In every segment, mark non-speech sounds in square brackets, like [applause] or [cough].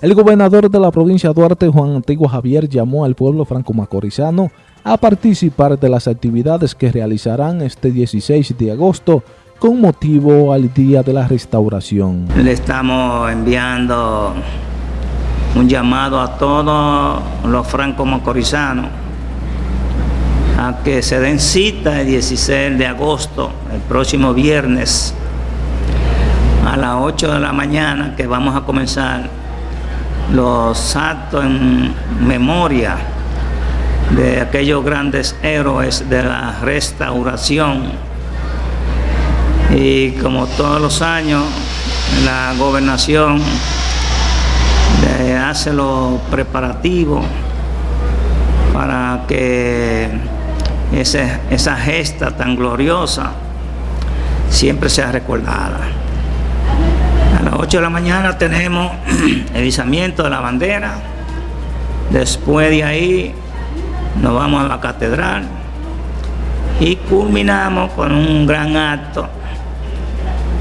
El gobernador de la provincia de Duarte, Juan Antiguo Javier, llamó al pueblo franco-macorizano a participar de las actividades que realizarán este 16 de agosto con motivo al Día de la Restauración. Le estamos enviando un llamado a todos los franco-macorizanos a que se den cita el 16 de agosto, el próximo viernes, a las 8 de la mañana, que vamos a comenzar los actos en memoria de aquellos grandes héroes de la restauración. Y como todos los años, la gobernación hace los preparativos para que esa gesta tan gloriosa siempre sea recordada. A las 8 de la mañana tenemos [clears throat] el izamiento de la bandera. Después de ahí nos vamos a la catedral y culminamos con un gran acto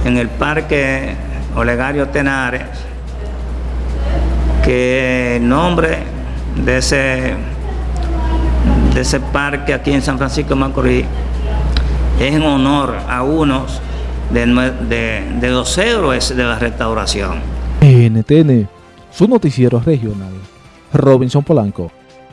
en el Parque Olegario Tenares, que el nombre de ese, de ese parque aquí en San Francisco de Macorís es en honor a unos de, los héroes de la restauración. NTN, su noticiero regional. Robinson Polanco.